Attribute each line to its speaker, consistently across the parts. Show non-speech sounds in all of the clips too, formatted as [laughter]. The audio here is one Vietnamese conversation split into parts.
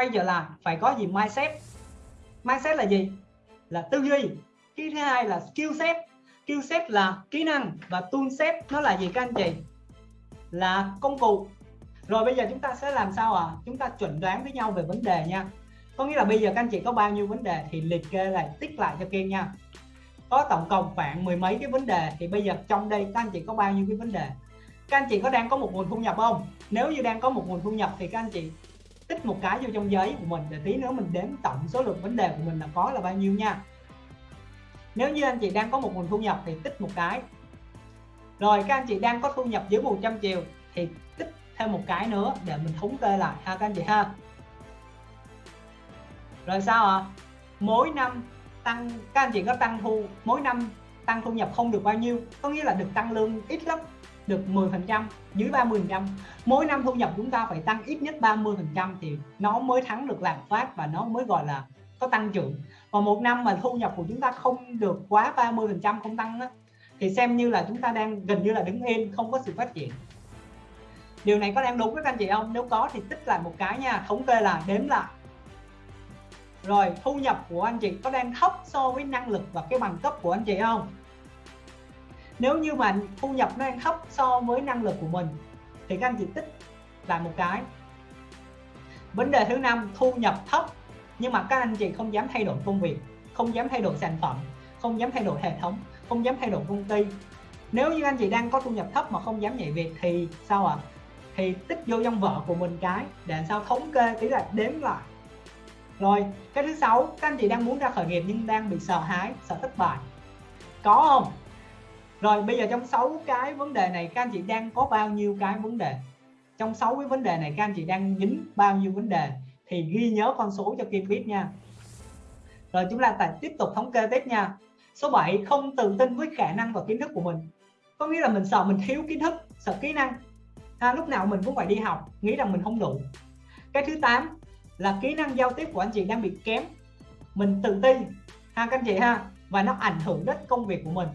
Speaker 1: quay trở lại, phải có gì? Mindset. Mindset là gì? Là tư duy. Cái thứ hai là skill set. Skill set là kỹ năng và tool set. Nó là gì các anh chị? Là công cụ. Rồi bây giờ chúng ta sẽ làm sao à chúng ta chuẩn đoán với nhau về vấn đề nha. Có nghĩa là bây giờ các anh chị có bao nhiêu vấn đề thì liệt kê lại, tích lại cho Kiên nha. Có tổng cộng khoảng mười mấy cái vấn đề thì bây giờ trong đây các anh chị có bao nhiêu cái vấn đề? Các anh chị có đang có một nguồn thu nhập không? Nếu như đang có một nguồn thu nhập thì các anh chị tích một cái vô trong giấy của mình để tí nữa mình đếm tổng số lượng vấn đề của mình là có là bao nhiêu nha. Nếu như anh chị đang có một nguồn thu nhập thì tích một cái. Rồi, các anh chị đang có thu nhập dưới 100 triệu thì tích thêm một cái nữa để mình thống kê lại ha các anh chị ha. Rồi sao ạ? À? mỗi năm tăng, các anh chị có tăng thu, mỗi năm tăng thu nhập không được bao nhiêu, có nghĩa là được tăng lương ít lắm được 10% dưới 30% mỗi năm thu nhập chúng ta phải tăng ít nhất 30% thì nó mới thắng được lạm phát và nó mới gọi là có tăng trưởng. Và một năm mà thu nhập của chúng ta không được quá 30% không tăng đó, thì xem như là chúng ta đang gần như là đứng yên không có sự phát triển. Điều này có đang đúng với các anh chị không? Nếu có thì tích lại một cái nha thống kê là đếm lại. Rồi thu nhập của anh chị có đang thấp so với năng lực và cái bằng cấp của anh chị không? Nếu như mà thu nhập nó đang thấp so với năng lực của mình, thì các anh chị tích là một cái. Vấn đề thứ năm, thu nhập thấp. Nhưng mà các anh chị không dám thay đổi công việc, không dám thay đổi sản phẩm, không dám thay đổi hệ thống, không dám thay đổi công ty. Nếu như anh chị đang có thu nhập thấp mà không dám nhảy việc thì sao ạ? À? thì tích vô trong vợ của mình cái để sao thống kê tí là đếm lại. Rồi, cái thứ sáu, các anh chị đang muốn ra khởi nghiệp nhưng đang bị sợ hãi, sợ thất bại. Có không? Rồi bây giờ trong 6 cái vấn đề này các anh chị đang có bao nhiêu cái vấn đề? Trong 6 cái vấn đề này các anh chị đang dính bao nhiêu vấn đề? Thì ghi nhớ con số cho Kim biết nha. Rồi chúng ta tiếp tục thống kê tiếp nha. Số 7 không tự tin với khả năng và kiến thức của mình. Có nghĩa là mình sợ mình thiếu kiến thức sợ kỹ năng. À, lúc nào mình cũng phải đi học nghĩ rằng mình không đủ. Cái thứ 8 là kỹ năng giao tiếp của anh chị đang bị kém. Mình tự tin ha các anh chị ha. Và nó ảnh hưởng đến công việc của mình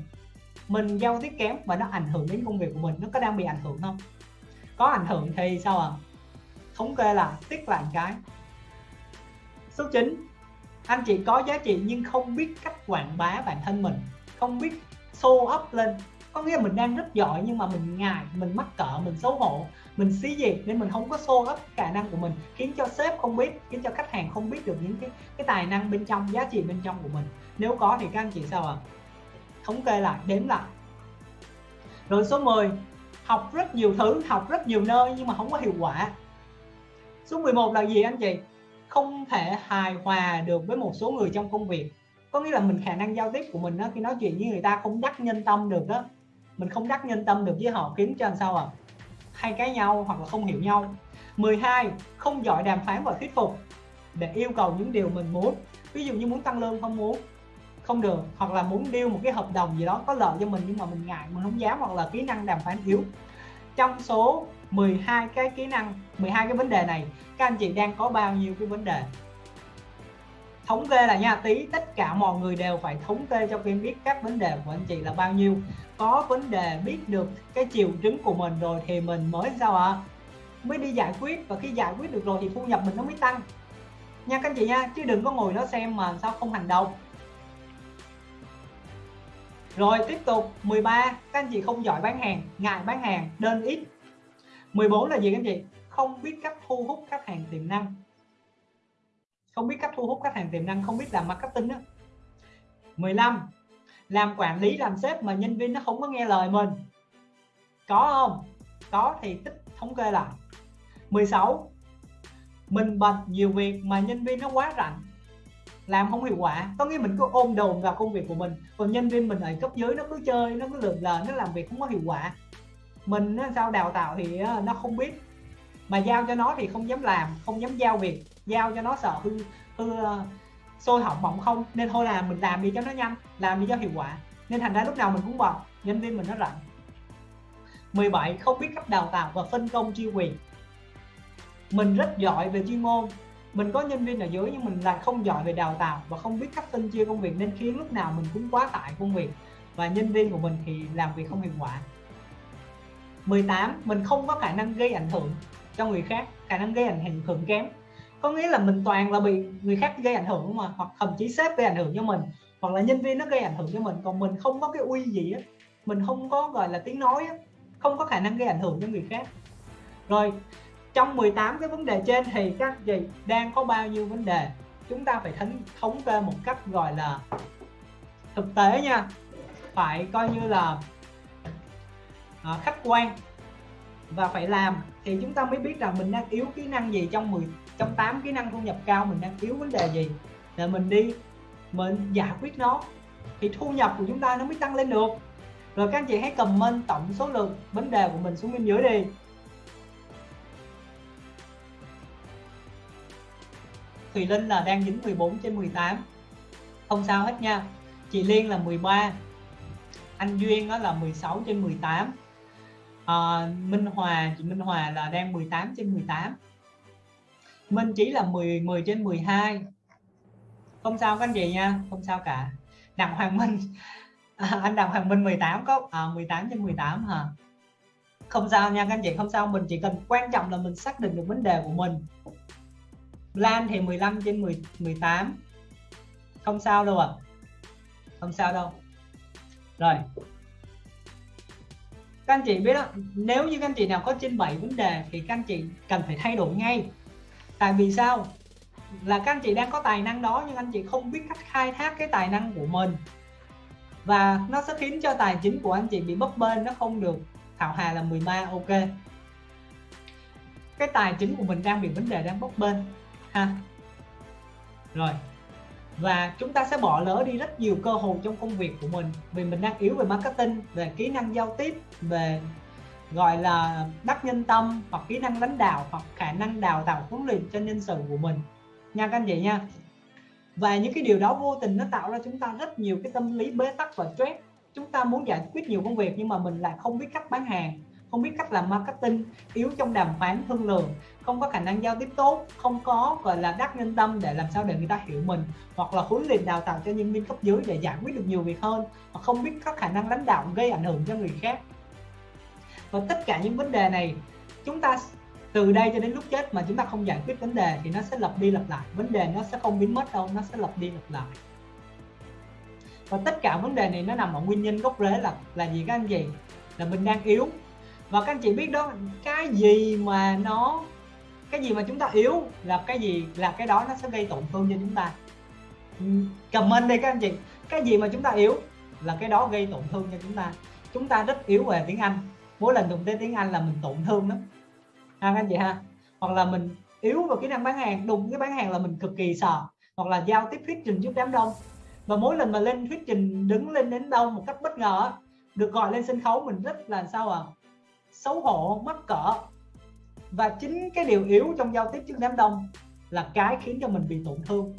Speaker 1: mình giao tiếp kém và nó ảnh hưởng đến công việc của mình, nó có đang bị ảnh hưởng không? Có ảnh hưởng thì sao à thống kê là tiết lại cái. Số 9 anh chị có giá trị nhưng không biết cách quảng bá bản thân mình, không biết show up lên. Có nghĩa là mình đang rất giỏi nhưng mà mình ngại, mình mắc cỡ, mình xấu hổ, mình xí gì nên mình không có show up khả năng của mình, khiến cho sếp không biết, khiến cho khách hàng không biết được những cái cái tài năng bên trong, giá trị bên trong của mình. Nếu có thì các anh chị sao ạ? à? Thống kê lại, đếm lại. Rồi số 10 học rất nhiều thứ, học rất nhiều nơi nhưng mà không có hiệu quả. Số 11 là gì anh chị? Không thể hài hòa được với một số người trong công việc. Có nghĩa là mình khả năng giao tiếp của mình đó khi nói chuyện với người ta không đắc nhân tâm được đó mình không đắc nhân tâm được với họ khiến cho làm sao à hay cái nhau hoặc là không hiểu nhau. 12 không giỏi đàm phán và thuyết phục. Để yêu cầu những điều mình muốn. Ví dụ như muốn tăng lương không muốn không được, hoặc là muốn điêu một cái hợp đồng gì đó có lợi cho mình nhưng mà mình ngại, mình không dám, hoặc là kỹ năng đàm phán yếu. Trong số 12 cái kỹ năng 12 cái vấn đề này, các anh chị đang có bao nhiêu cái vấn đề? Thống kê là nha, tí, tất cả mọi người đều phải thống kê cho em biết các vấn đề của anh chị là bao nhiêu. Có vấn đề biết được cái triệu chứng của mình rồi thì mình mới sao ạ? À? mới đi giải quyết, và khi giải quyết được rồi thì thu nhập mình nó mới tăng. Nha các anh chị nha, chứ đừng có ngồi đó xem mà sao không hành động rồi tiếp tục 13 các anh chị không giỏi bán hàng, ngại bán hàng đơn ít. 14 là gì các anh chị? Không biết cách thu hút khách hàng tiềm năng. Không biết cách thu hút khách hàng tiềm năng, không biết làm marketing đó 15 làm quản lý, làm sếp mà nhân viên nó không có nghe lời mình. Có không? Có thì tích thống kê lại. 16 mình bận nhiều việc mà nhân viên nó quá rảnh làm không hiệu quả, có nghĩa mình cứ ôm đồn vào công việc của mình. Còn nhân viên mình ở cấp dưới nó cứ chơi, nó cứ lượn lờ, nó làm việc không có hiệu quả. Mình sao đào tạo thì nó không biết. Mà giao cho nó thì không dám làm, không dám giao việc. Giao cho nó sợ hư hư ờ, sôi hỏng bỏng không. Nên thôi là mình làm đi cho nó nhanh, làm đi cho hiệu quả. Nên thành ra lúc nào mình cũng bận, nhân viên mình nó rảnh. 17 không biết cách đào tạo và phân công chuyên quyền. Mình rất giỏi về chuyên môn mình có nhân viên ở dưới nhưng mình lại không giỏi về đào tạo và không biết cách phân chia công việc nên khiến lúc nào mình cũng quá tải công việc và nhân viên của mình thì làm việc không hiệu quả. 18 mình không có khả năng gây ảnh hưởng cho người khác, khả năng gây ảnh hưởng kém. Có nghĩa là mình toàn là bị người khác gây ảnh hưởng mà, hoặc thậm chí sếp gây ảnh hưởng cho mình, hoặc là nhân viên nó gây ảnh hưởng cho mình. Còn mình không có cái uy gì á, mình không có, gọi là, tiếng nói á, không có khả năng gây ảnh hưởng cho người khác. Rồi trong 18 cái vấn đề trên thì các gì đang có bao nhiêu vấn đề? Chúng ta phải thống thống kê một cách gọi là thực tế nha. Phải coi như là à, khách quan và phải làm thì chúng ta mới biết rằng mình đang yếu kỹ năng gì trong 10 trong 8 kỹ năng thu nhập cao mình đang yếu vấn đề gì. Để mình đi mình giải quyết nó thì thu nhập của chúng ta nó mới tăng lên được. Rồi các anh chị hãy comment tổng số lượng vấn đề của mình xuống bên dưới đi. Thùy Linh là đang dính 14 trên 18 không sao hết nha. Chị Liên là 13 anh Duyên đó là 16 trên 18 à, Minh Hòa chị Minh Hòa là đang 18 trên 18 Minh Chí là 10 10 trên 12 không sao các anh chị nha không sao cả. Đặng Hoàng Minh. [laughs] À, anh Đặng Hoàng Minh 18 có à, 18 trên 18 hả? Không sao nha các anh chị không sao. Mình chỉ cần quan trọng là mình xác định được vấn đề của mình. Lan thì 15 trên 10, 18 không sao đâu ạ. À. không sao đâu. Rồi. Các anh chị biết đó nếu như các anh chị nào có trên 7 vấn đề thì các anh chị cần phải thay đổi ngay. Tại vì sao? Là các anh chị đang có tài năng đó nhưng anh chị không biết cách khai thác cái tài năng của mình. Và nó sẽ khiến cho tài chính của anh chị bị bấp bênh nó không được thảo hà là 13 ok. Cái tài chính của mình đang bị vấn đề đang bấp bênh ha. Rồi. Và chúng ta sẽ bỏ lỡ đi rất nhiều cơ hội trong công việc của mình, vì mình đang yếu về marketing, về kỹ năng giao tiếp, về gọi là đắc nhân tâm, hoặc kỹ năng lãnh đạo, hoặc khả năng đào tạo huấn luyện cho nhân sự của mình. Nha các anh chị nha. Và những cái điều đó vô tình nó tạo ra chúng ta rất nhiều cái tâm lý bế tắc và stress. Chúng ta muốn giải quyết nhiều công việc nhưng mà mình lại không biết cách bán hàng không biết cách làm marketing, yếu trong đàm phán thương lượng, không có khả năng giao tiếp tốt, không có, gọi là, đắc nhân tâm để làm sao để người ta hiểu mình, hoặc là huấn luyện đào tạo cho nhân viên cấp dưới để giải quyết được nhiều việc hơn hoặc không biết có khả năng lãnh đạo gây ảnh hưởng cho người khác. Và tất cả những vấn đề này, chúng ta từ đây cho đến lúc chết mà chúng ta không giải quyết vấn đề thì nó sẽ lặp đi lặp lại, vấn đề nó sẽ không biến mất đâu, nó sẽ lặp đi lặp lại. Và tất cả vấn đề này nó nằm ở nguyên nhân gốc rễ là là gì các anh chị? Là mình đang yếu và các anh chị biết đó, cái gì mà nó, cái gì mà chúng ta yếu là cái gì, là cái đó nó sẽ gây tổn thương cho chúng ta. Comment đi các anh chị. Cái gì mà chúng ta yếu là cái đó gây tổn thương cho chúng ta. Chúng ta rất yếu về tiếng Anh. Mỗi lần dùng tới tiếng Anh là mình tổn thương lắm. Ha, các anh chị ha. Hoặc là mình yếu vào kỹ năng bán hàng, đụng cái bán hàng là mình cực kỳ sợ. Hoặc là giao tiếp thuyết trình trước đám đông. Và mỗi lần mà lên thuyết trình, đứng lên đến đâu một cách bất ngờ được gọi lên sân khấu mình rất là sao à xấu hổ, mắc cỡ. Và chính cái điều yếu trong giao tiếp trước đám đông là cái khiến cho mình bị tổn thương.